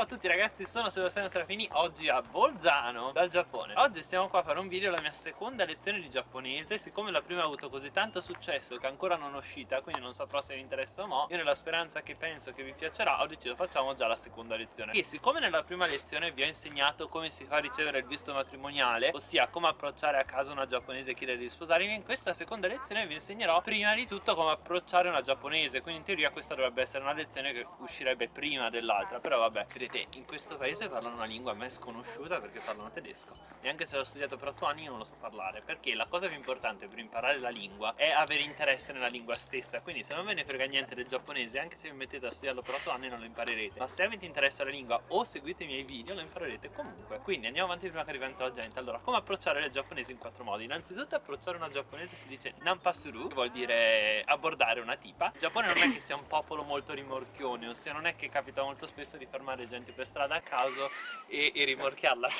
Ciao a tutti ragazzi, sono Sebastiano Serafini, oggi a Bolzano, dal Giappone. Oggi stiamo qua a fare un video, la mia seconda lezione di giapponese. Siccome la prima ha avuto così tanto successo che ancora non è uscita Quindi non saprò se vi interessa o no Io nella speranza che penso che vi piacerà ho deciso facciamo già la seconda lezione. E siccome nella prima lezione vi ho insegnato come si fa a ricevere il visto matrimoniale Ossia come approcciare a casa una giapponese e chiedere di sposarmi In questa seconda lezione vi insegnerò prima di tutto come approcciare una giapponese Quindi in teoria questa dovrebbe essere una lezione che uscirebbe prima dell'altra Però vabbè, vedete, in questo paese parlano una lingua a me sconosciuta perché parlano tedesco. E anche se l'ho studiato per 8 anni non lo so parlare. Perché la cosa più importante per imparare la lingua è avere interesse nella lingua stessa. Quindi se non ve ne frega niente del giapponese, anche se vi mettete a studiarlo per 8 anni non lo imparerete. Ma se avete interesse alla lingua o seguite i miei video lo imparerete comunque. Quindi andiamo avanti prima che arrivi la gente Allora, come approcciare le giapponesi in quattro modi? Innanzitutto approcciare una giapponese si dice Nampasuru, che vuol dire abbordare una tipa. Il Giappone non è che sia un popolo molto rimorchione Ossia non è che capita molto spesso di fermare gente per strada a caso e, e rimorchiarla.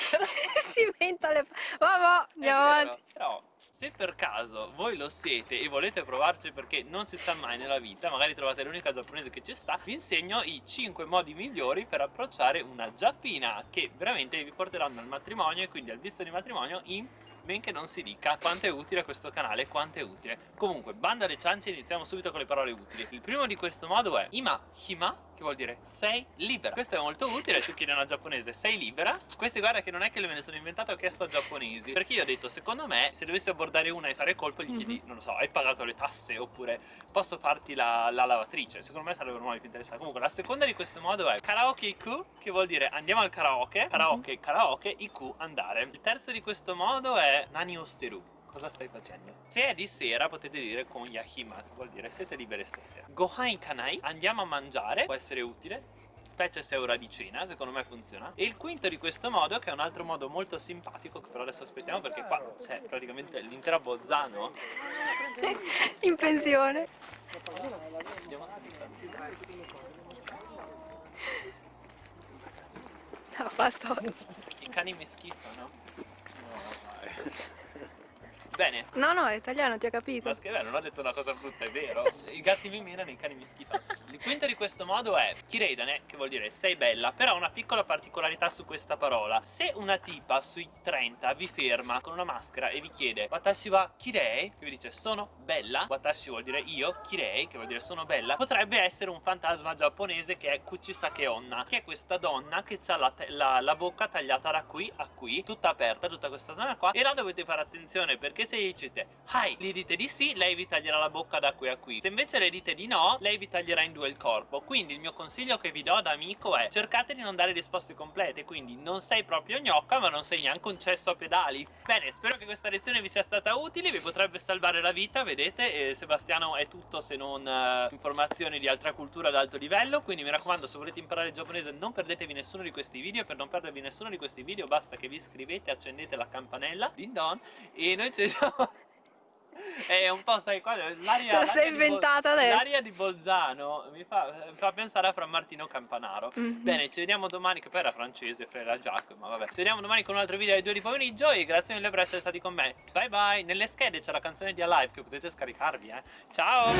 Si inventa le... vabbè andiamo avanti. però se per caso voi lo siete e volete provarci perché non si sa mai nella vita magari trovate l'unica giapponese che ci sta vi insegno i 5 modi migliori per approcciare una giappina che veramente vi porteranno al matrimonio e quindi al visto di matrimonio in benché non si dica quanto è utile questo canale, quanto è utile. Comunque, banda alle ciance, iniziamo subito con le parole utili. Il primo di questo modo è Ima Hima che vuol dire sei libera questo è molto utile tu chiedi a una giapponese sei libera queste guarda che non è che me ne sono inventato ho chiesto a giapponesi perché io ho detto secondo me se dovessi abbordare una e fare colpo gli chiedi mm -hmm. non lo so hai pagato le tasse oppure posso farti la, la lavatrice secondo me sarebbe un più interessante comunque la seconda di questo modo è karaoke iku che vuol dire andiamo al karaoke karaoke -hmm. karaoke iku andare il terzo di questo modo è nani osteru Cosa stai facendo? Se è di sera potete dire con yahimat, vuol dire siete liberi stasera. Gohan kanai, andiamo a mangiare, può essere utile specie se è ora di cena, secondo me funziona. E il quinto di questo modo, che è un altro modo molto simpatico, che però adesso aspettiamo perché qua c'è praticamente l'intera Bozzano. In pensione. Andiamo a No, basta. I cani mi schifano. Oh, my. Bene. No, no, è italiano, ti ha capito. Ma scherzo, non ho detto una cosa brutta, è vero. I gatti mi menano, i cani mi schifano. Il quinto di questo modo è Kireidane, che vuol dire sei bella, però una piccola particolarità su questa parola. Se una tipa sui 30 vi ferma con una maschera e vi chiede Watashi wa kirei, che vi dice sono bella, Watashi vuol dire io, kirei, che vuol dire sono bella, potrebbe essere un fantasma giapponese che è Kuchisake Onna, che è questa donna che ha la, la, la bocca tagliata da qui a qui, tutta aperta, tutta questa zona qua, e là dovete fare attenzione perché se gli dite Hai, gli dite di sì, lei vi taglierà la bocca da qui a qui. Se invece le dite di no, lei vi taglierà in due il corpo. Quindi il mio consiglio che vi do da amico è cercate di non dare risposte complete, quindi non sei proprio gnocca ma non sei neanche un cesso a pedali. Bene, spero che questa lezione vi sia stata utile, vi potrebbe salvare la vita, vedete, e Sebastiano è tutto se non uh, informazioni di altra cultura ad alto livello, quindi mi raccomando se volete imparare il giapponese non perdetevi nessuno di questi video, per non perdervi nessuno di questi video basta che vi iscrivete, accendete la campanella, din don, e noi ci vediamo è un po' sai qua l'aria te la sei inventata adesso. l'aria di Bolzano mi fa, fa, pensare a Fra Martino Campanaro. Mm -hmm. bene ci vediamo domani che poi era francese Frera Jacques ma vabbè. Ci vediamo domani con un altro video alle 2 di pomeriggio e grazie mille per essere stati con me. Bye bye. Nelle schede c'è la canzone di Alive che potete scaricarvi eh. Ciao